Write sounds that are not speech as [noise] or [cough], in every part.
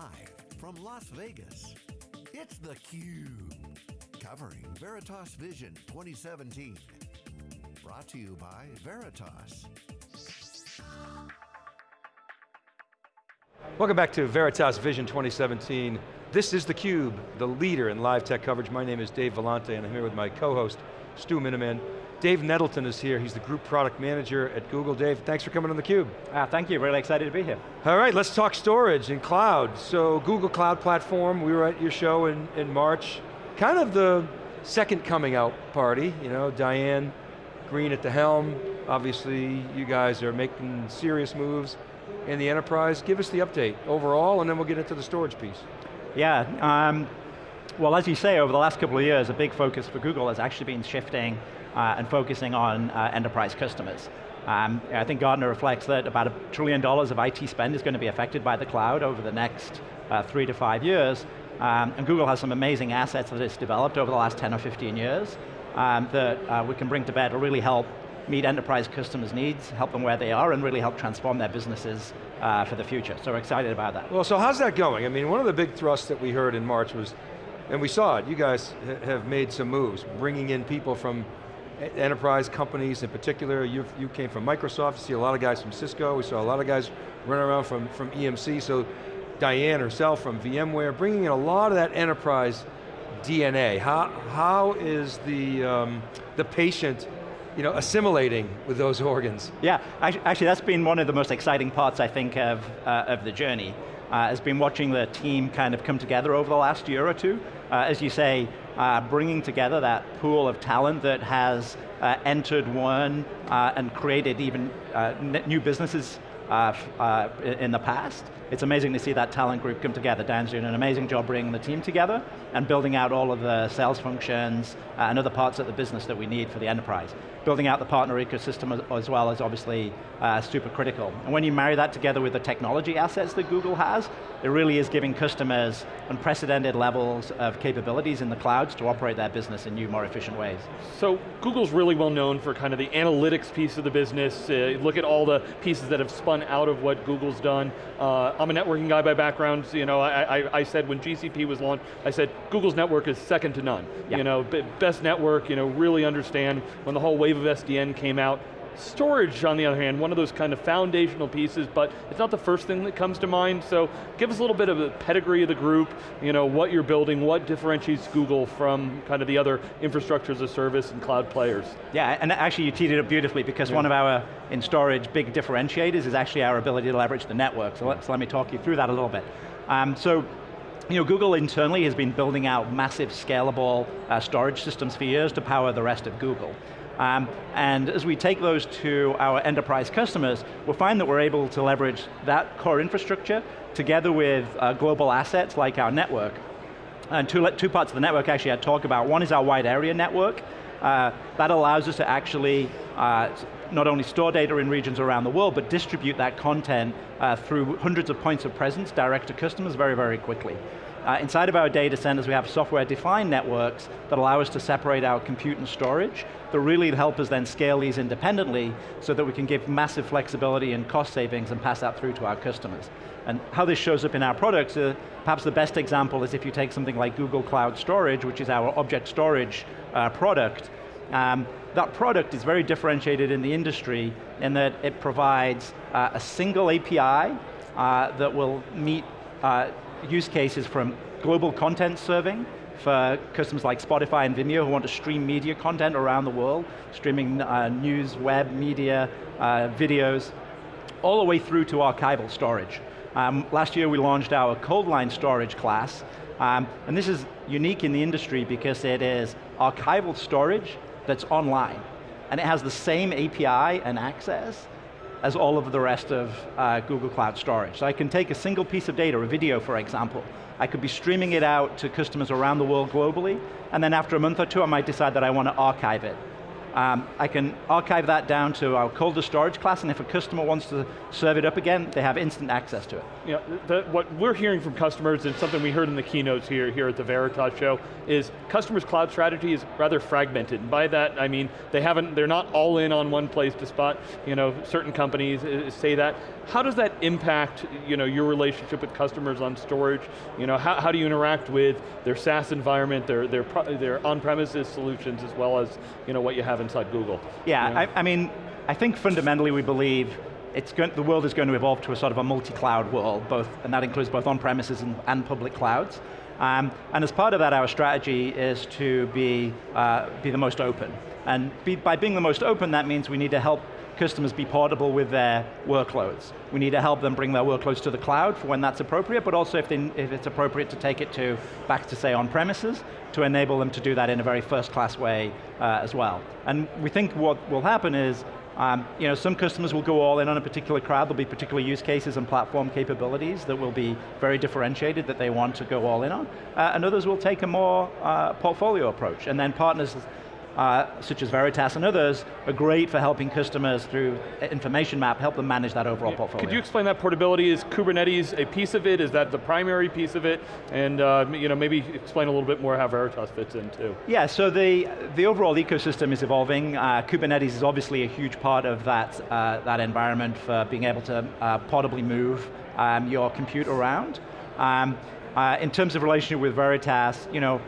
Live from Las Vegas, it's theCUBE. Covering Veritas Vision 2017. Brought to you by Veritas. Welcome back to Veritas Vision 2017. This is theCUBE, the leader in live tech coverage. My name is Dave Vellante and I'm here with my co-host, Stu Miniman. Dave Nettleton is here, he's the Group Product Manager at Google. Dave, thanks for coming on theCUBE. Uh, thank you, really excited to be here. All right, let's talk storage and cloud. So Google Cloud Platform, we were at your show in, in March. Kind of the second coming out party, you know, Diane Greene at the helm. Obviously, you guys are making serious moves in the enterprise. Give us the update overall, and then we'll get into the storage piece. Yeah, um, well as you say, over the last couple of years, a big focus for Google has actually been shifting and focusing on uh, enterprise customers. Um, I think Gartner reflects that about a trillion dollars of IT spend is going to be affected by the cloud over the next uh, three to five years. Um, and Google has some amazing assets that it's developed over the last 10 or 15 years um, that uh, we can bring to bear to really help meet enterprise customers' needs, help them where they are, and really help transform their businesses uh, for the future. So we're excited about that. Well, so how's that going? I mean, one of the big thrusts that we heard in March was, and we saw it, you guys have made some moves, bringing in people from enterprise companies in particular. you you came from Microsoft, you see a lot of guys from Cisco, we saw a lot of guys running around from, from EMC, so Diane herself from VMware, bringing in a lot of that enterprise DNA. How, how is the, um, the patient you know, assimilating with those [laughs] organs? Yeah, actually that's been one of the most exciting parts, I think, of, uh, of the journey. Uh, has been watching the team kind of come together over the last year or two. Uh, as you say, uh, bringing together that pool of talent that has uh, entered one uh, and created even uh, new businesses in the past. It's amazing to see that talent group come together. Dan's doing an amazing job bringing the team together and building out all of the sales functions and other parts of the business that we need for the enterprise building out the partner ecosystem as, as well is obviously uh, super critical. And when you marry that together with the technology assets that Google has, it really is giving customers unprecedented levels of capabilities in the clouds to operate their business in new, more efficient ways. So Google's really well known for kind of the analytics piece of the business. Uh, look at all the pieces that have spun out of what Google's done. Uh, I'm a networking guy by background. You know, I, I, I, said when GCP was launched, I said Google's network is second to none. Yeah. You know, best network. You know, really understand when the whole wave of SDN came out. Storage, on the other hand, one of those kind of foundational pieces, but it's not the first thing that comes to mind, so give us a little bit of the pedigree of the group, you know, what you're building, what differentiates Google from kind of the other infrastructure as a service and cloud players. Yeah, and actually you teed it up beautifully because yeah. one of our, in storage, big differentiators is actually our ability to leverage the network, so, let, so let me talk you through that a little bit. Um, so you know, Google internally has been building out massive scalable uh, storage systems for years to power the rest of Google. Um, and as we take those to our enterprise customers, we'll find that we're able to leverage that core infrastructure together with uh, global assets like our network. And two, two parts of the network actually I talk about. One is our wide area network. Uh, that allows us to actually uh, not only store data in regions around the world, but distribute that content uh, through hundreds of points of presence direct to customers very, very quickly. Uh, inside of our data centers, we have software-defined networks that allow us to separate our compute and storage that really help us then scale these independently so that we can give massive flexibility and cost savings and pass that through to our customers. And how this shows up in our products, uh, perhaps the best example is if you take something like Google Cloud Storage, which is our object storage uh, product, um, that product is very differentiated in the industry in that it provides uh, a single API uh, that will meet uh, use cases from global content serving for customers like Spotify and Vimeo who want to stream media content around the world, streaming uh, news, web, media, uh, videos, all the way through to archival storage. Um, last year we launched our Coldline storage class, um, and this is unique in the industry because it is archival storage that's online. And it has the same API and access as all of the rest of uh, Google Cloud Storage. So I can take a single piece of data, a video for example, I could be streaming it out to customers around the world globally, and then after a month or two I might decide that I want to archive it. Um, I can archive that down to our colder storage class, and if a customer wants to serve it up again, they have instant access to it. Yeah, the, what we're hearing from customers, and something we heard in the keynotes here, here at the Veritas show, is customers' cloud strategy is rather fragmented. And by that, I mean, they haven't, they're not all in on one place to spot, you know, certain companies uh, say that. How does that impact, you know, your relationship with customers on storage? You know, how, how do you interact with their SaaS environment, their, their, their on-premises solutions, as well as, you know, what you have inside Google. Yeah, you know? I, I, mean, I think fundamentally we believe it's going, the world is going to evolve to a sort of a multi-cloud world, both, and that includes both on-premises and, and, public clouds. Um, and as part of that, our strategy is to be, uh, be the most open. And be, by being the most open, that means we need to help customers be portable with their workloads. We need to help them bring their workloads to the cloud for when that's appropriate, but also if, they, if it's appropriate to take it to back to say on premises, to enable them to do that in a very first class way uh, as well. And we think what will happen is um, you know, some customers will go all in on a particular cloud, there'll be particular use cases and platform capabilities that will be very differentiated that they want to go all in on, uh, and others will take a more uh, portfolio approach, and then partners uh, such as Veritas and others, are great for helping customers through information map, help them manage that overall yeah. portfolio. Could you explain that portability? Is Kubernetes a piece of it? Is that the primary piece of it? And uh, you know, maybe explain a little bit more how Veritas fits in too. Yeah, so the, the overall ecosystem is evolving. Uh, Kubernetes is obviously a huge part of that, uh, that environment for being able to uh, portably move um, your compute around. Um, uh, in terms of relationship with Veritas, you know,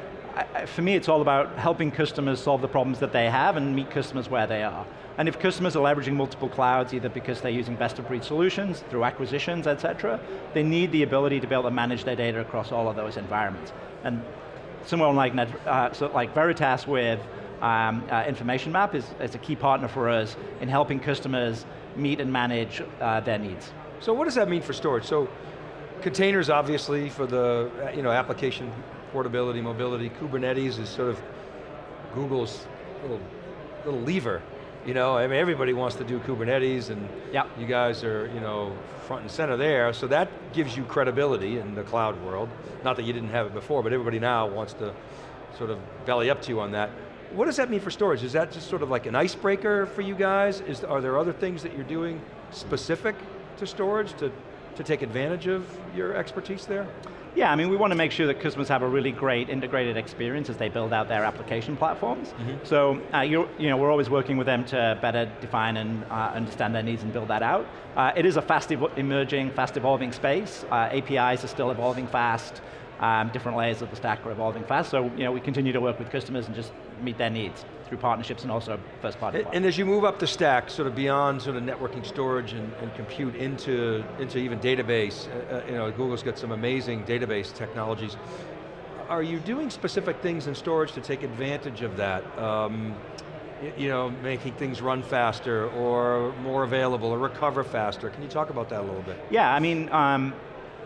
For me it's all about helping customers solve the problems that they have and meet customers where they are. And if customers are leveraging multiple clouds, either because they're using best of breed solutions, through acquisitions, et cetera, they need the ability to be able to manage their data across all of those environments. And someone like, uh, so like Veritas with um, uh, Information Map is, is, a key partner for us in helping customers meet and manage uh, their needs. So what does that mean for storage? So containers obviously for the you know, application portability, mobility. Kubernetes is sort of Google's little, little lever. You know, I mean, everybody wants to do Kubernetes and yep. you guys are, you know, front and center there, so that gives you credibility in the cloud world. Not that you didn't have it before, but everybody now wants to sort of belly up to you on that. What does that mean for storage? Is that just sort of like an icebreaker for you guys? Is, are there other things that you're doing specific to storage to, to take advantage of your expertise there? Yeah, I mean, we want to make sure that customers have a really great integrated experience as they build out their application platforms. Mm -hmm. So, uh, you know, we're always working with them to better define and uh, understand their needs and build that out. Uh, it is a fast emerging, fast evolving space. Uh, APIs are still evolving fast. Um, different layers of the stack are evolving fast, so you know, we continue to work with customers and just meet their needs through partnerships and also first party. And, and as you move up the stack, sort of beyond sort of networking, storage, and, and compute into, into even database, uh, uh, you know, Google's got some amazing database technologies. Are you doing specific things in storage to take advantage of that? Um, you know, making things run faster or more available or recover faster. Can you talk about that a little bit? Yeah, I mean, um,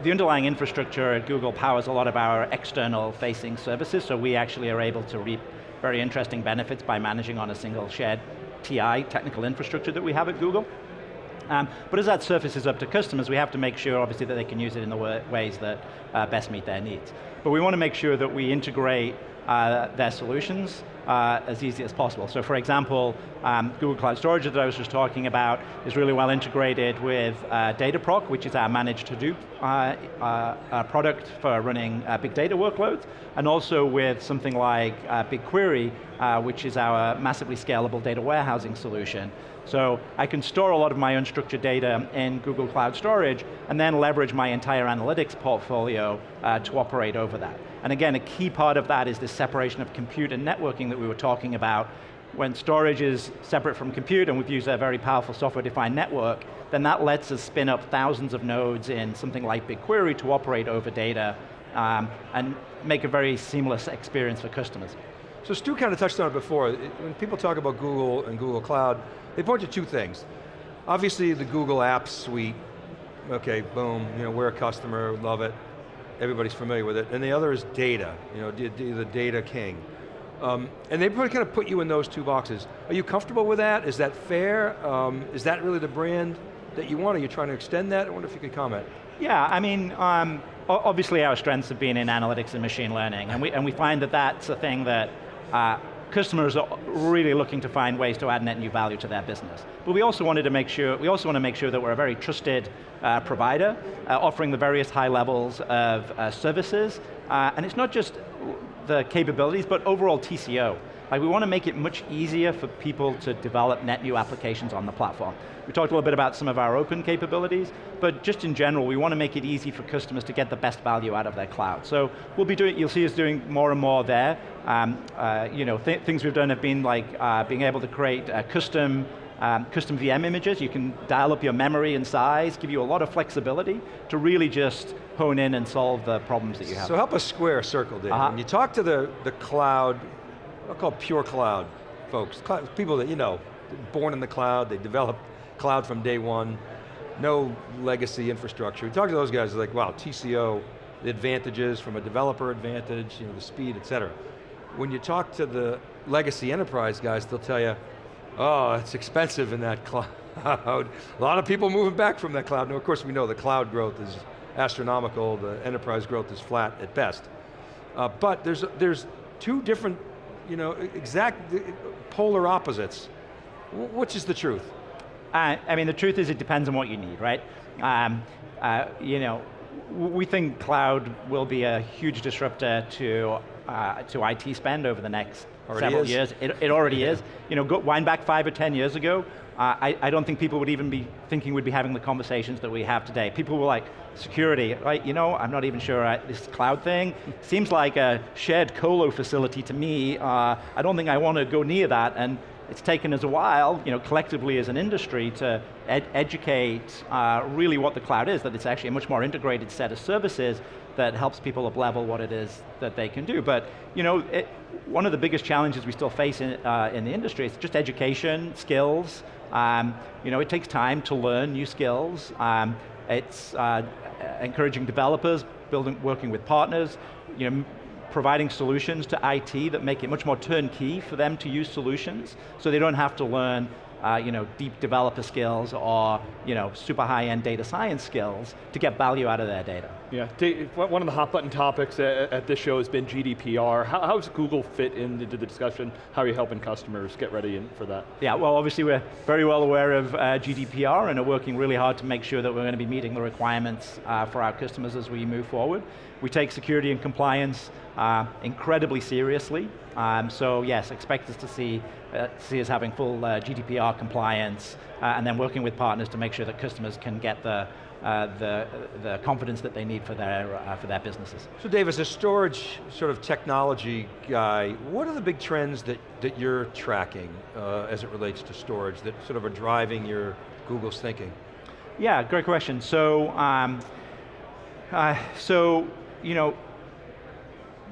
the underlying infrastructure at Google powers a lot of our external facing services, so we actually are able to reap very interesting benefits by managing on a single shared TI, technical infrastructure that we have at Google. Um, but as that surfaces up to customers, we have to make sure, obviously, that they can use it in the ways that uh, best meet their needs. But we want to make sure that we integrate their solutions uh, as easy as possible. So for example, um, Google Cloud Storage that I was just talking about is really well integrated with uh, Dataproc, which is our managed uh, uh product for running uh, big data workloads, and also with something like uh, BigQuery, which is our massively scalable data warehousing solution. So I can store a lot of my unstructured data in Google Cloud Storage and then leverage my entire analytics portfolio to operate over that. And again, a key part of that is this separation of compute and networking that we were talking about. When storage is separate from compute, and we've used a very powerful software-defined network, then that lets us spin up thousands of nodes in something like BigQuery to operate over data um, and make a very seamless experience for customers. So Stu kind of touched on it before. When people talk about Google and Google Cloud, they point to two things. Obviously the Google Apps suite, okay, boom, you know, we're a customer, love it everybody's familiar with it, and the other is data, you know, the data king. Um, and they kind of put you in those two boxes. Are you comfortable with that? Is that fair? Um, is that really the brand that you want? Are you trying to extend that? I wonder if you could comment. Yeah, I mean, um, obviously our strengths have been in analytics and machine learning, and we, and we find that that's a thing that uh, customers are really looking to find ways to add net new value to their business. But we also wanted to make sure, we also want to make sure that we're a very trusted uh, provider, uh, offering the various high levels of uh, services, uh, and it's not just the capabilities, but overall TCO. Like we want to make it much easier for people to develop net new applications on the platform. We talked a little bit about some of our open capabilities, but just in general, we want to make it easy for customers to get the best value out of their cloud. So we'll be doing, you'll see us doing more and more there. Um, uh, you know, th things we've done have been like uh, being able to create uh, custom um, custom VM images, you can dial up your memory and size, give you a lot of flexibility to really just hone in and solve the problems that you have. So help us square a circle, Dave. -huh. When you talk to the, the cloud I'll call pure cloud folks, cloud, people that you know, born in the cloud, they develop cloud from day one, no legacy infrastructure. We talk to those guys like, wow, TCO, the advantages from a developer advantage, you know, the speed, et cetera. When you talk to the legacy enterprise guys, they'll tell you, oh, it's expensive in that [laughs] cloud. a lot of people moving back from that cloud. Now, of course, we know the cloud growth is astronomical, the enterprise growth is flat at best. Uh, but there's, there's two different you know, exact polar opposites. Which is the truth? Uh, I mean, the truth is it depends on what you need, right? Um, uh, you know, we think cloud will be a huge disruptor to, uh, to IT spend over the next already several is. years. It, it already yeah. is. You know, go, wind back five or 10 years ago, uh, I, I, don't think people would even be thinking we'd be having the conversations that we have today. People were like, security, right? You know, I'm not even sure I, this cloud thing seems like a shared colo facility to me. Uh, I don't think I want to go near that. And it's taken us a while, you know, collectively as an industry to ed educate uh, really what the cloud is, that it's actually a much more integrated set of services that helps people up level what it is that they can do. But, you know, it, one of the biggest challenges we still face in, uh, in the industry is just education, skills, um, you know, it takes time to learn new skills. Um, it's uh, encouraging developers, building, working with partners, you know, providing solutions to IT that make it much more turnkey for them to use solutions, so they don't have to learn uh, you know, deep developer skills or you know, super high-end data science skills to get value out of their data. Yeah, one of the hot button topics at this show has been GDPR. How, how does Google fit into the discussion? How are you helping customers get ready for that? Yeah, well obviously we're very well aware of uh, GDPR and are working really hard to make sure that we're going to be meeting the requirements uh, for our customers as we move forward. We take security and compliance uh, incredibly seriously. Um, so yes, expect us to see, uh, see us having full uh, GDPR compliance uh, and then working with partners to make sure that customers can get the, uh, the, the confidence that they need for their, uh, for their businesses. So Dave, as a storage sort of technology guy, what are the big trends that, that you're tracking as it relates to storage that sort of are driving your Google's thinking? Yeah, great question. So, um, so you know,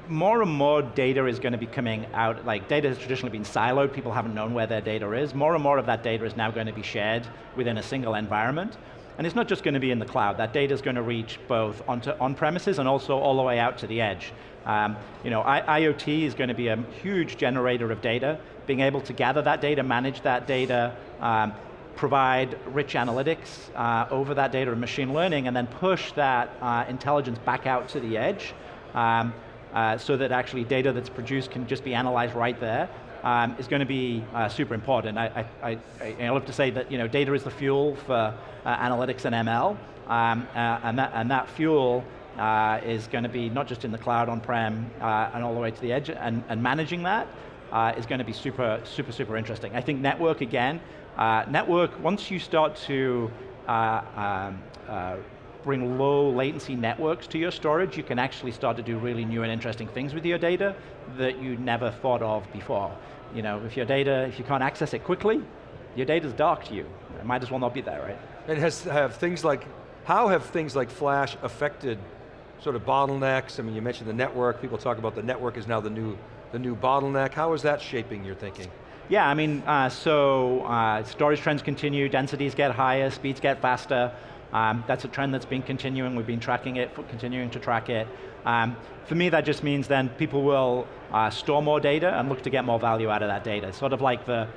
more and more data is going to be coming out, like data has traditionally been siloed, people haven't known where their data is. More and more of that data is now going to be shared within a single environment. And it's not just going to be in the cloud, that data is going to reach both on-premises and also all the way out to the edge. Um, you know, I IoT is going to be a huge generator of data, being able to gather that data, manage that data, um, provide rich analytics uh, over that data and machine learning, and then push that uh, intelligence back out to the edge, um, uh, so that actually data that's produced can just be analyzed right there, um, is going to be uh, super important. I, I, I, I, love to say that you know, data is the fuel for uh, analytics and ML, um, uh, and, that, and that fuel uh, is going to be not just in the cloud on-prem and all the way to the edge, and, and managing that is going to be super, super, super interesting. I think network, again, network, once you start to um, bring low latency networks to your storage, you can actually start to do really new and interesting things with your data that you never thought of before. You know, if your data, if you can't access it quickly, your data's dark to you. It might as well not be there, right? And has have things like, how have things like Flash affected sort of bottlenecks? I mean, you mentioned the network, people talk about the network is now the new, the new bottleneck. How is that shaping your thinking? Yeah, I mean, uh, so uh, storage trends continue, densities get higher, speeds get faster. Um, that's a trend that's been continuing, we've been tracking it, continuing to track it. Um, for me, that just means then people will uh, store more data and look to get more value out of that data. Sort of like the,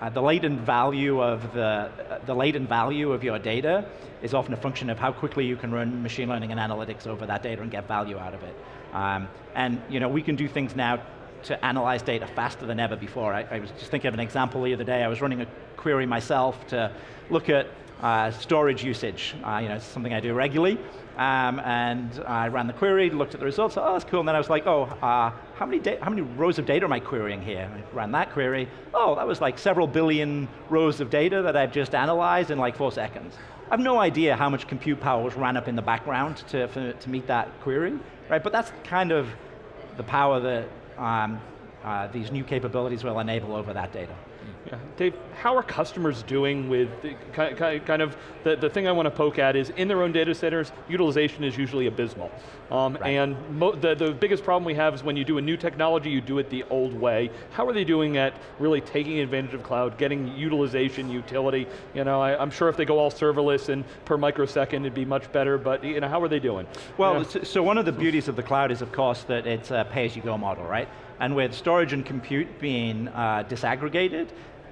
uh, the latent value of the, uh, the latent value of your data is often a function of how quickly you can run machine learning and analytics over that data and get value out of it. Um, and you know, we can do things now to analyze data faster than ever before. I, I was just thinking of an example the other day. I was running a query myself to look at uh, storage usage. Uh, you know, it's something I do regularly. Um, and I ran the query, looked at the results, oh, that's cool. And then I was like, oh, uh, how, many how many rows of data am I querying here? I ran that query. Oh, that was like several billion rows of data that I've just analyzed in like four seconds. I have no idea how much compute power was ran up in the background to, for, to meet that query, right? But that's kind of the power that um, uh, these new capabilities will enable over that data. Yeah. Dave, how are customers doing with the, kind of, the, the thing I want to poke at is in their own data centers, utilization is usually abysmal. Um, right. And the, the biggest problem we have is when you do a new technology, you do it the old way. How are they doing at really taking advantage of cloud, getting utilization, utility? You know, I, am sure if they go all serverless and per microsecond, it'd be much better, but you know, how are they doing? Well, so one of the beauties of the cloud is, of course, that it's a pay-as-you-go model, right? And with storage and compute being uh, disaggregated,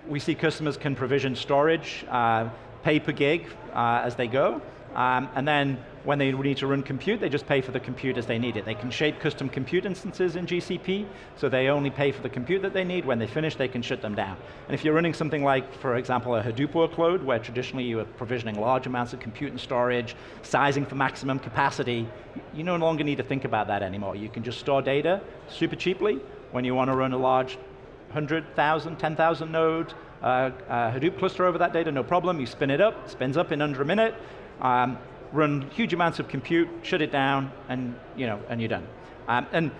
we see customers can provision storage, uh, pay per gig uh, as they go, um, and then when they need to run compute, they just pay for the compute as they need it. They can shape custom compute instances in GCP, so they only pay for the compute that they need. When they finish, they can shut them down. And if you're running something like, for example, a Hadoop workload, where traditionally you were provisioning large amounts of compute and storage, sizing for maximum capacity, you no longer need to think about that anymore. You can just store data super cheaply when you want to run a large 100,000, 10,000 node uh, uh, Hadoop cluster over that data, no problem. You spin it up, spins up in under a minute, um, run huge amounts of compute, shut it down, and, you know, and you're done. Um, and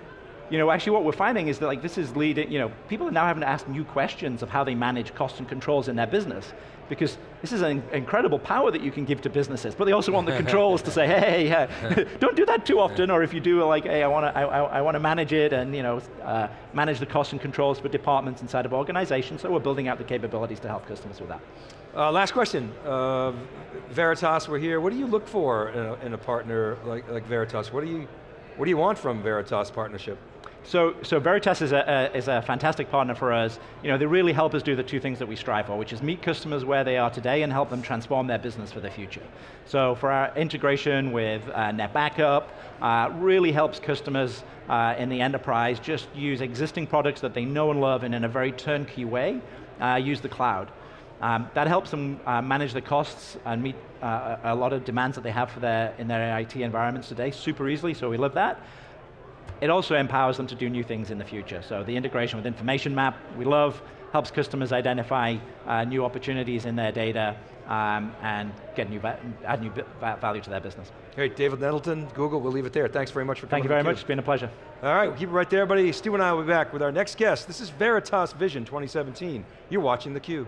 you know, actually what we're finding is that like this is leading, you know, people are now having to ask new questions of how they manage costs and controls in their business because this is an incredible power that you can give to businesses, but they also want the [laughs] controls to say, hey, uh, [laughs] don't do that too often, or if you do, like, hey, I want to I, I want to manage it and you know, uh, manage the costs and controls for departments inside of organizations, so we're building out the capabilities to help customers with that. Uh, last question, uh, Veritas, we're here. What do you look for in a, in a partner like, like Veritas? What do you, what do you want from Veritas partnership? So, so Veritas is a, a, is a fantastic partner for us. You know, they really help us do the two things that we strive for, which is meet customers where they are today and help them transform their business for the future. So for our integration with uh, NetBackup, uh, really helps customers uh, in the enterprise just use existing products that they know and love and in a very turnkey way, uh, use the cloud. Um, that helps them uh, manage the costs and meet uh, a lot of demands that they have for their, in their IT environments today super easily, so we love that. It also empowers them to do new things in the future. So the integration with Information Map, we love, helps customers identify uh, new opportunities in their data um, and get new add new value to their business. Great, David Nettleton, Google, we'll leave it there. Thanks very much for coming. Thank you very much, it's been a pleasure. All right, we'll keep it right there, buddy. Stu and I will be back with our next guest. This is Veritas Vision 2017. You're watching theCUBE.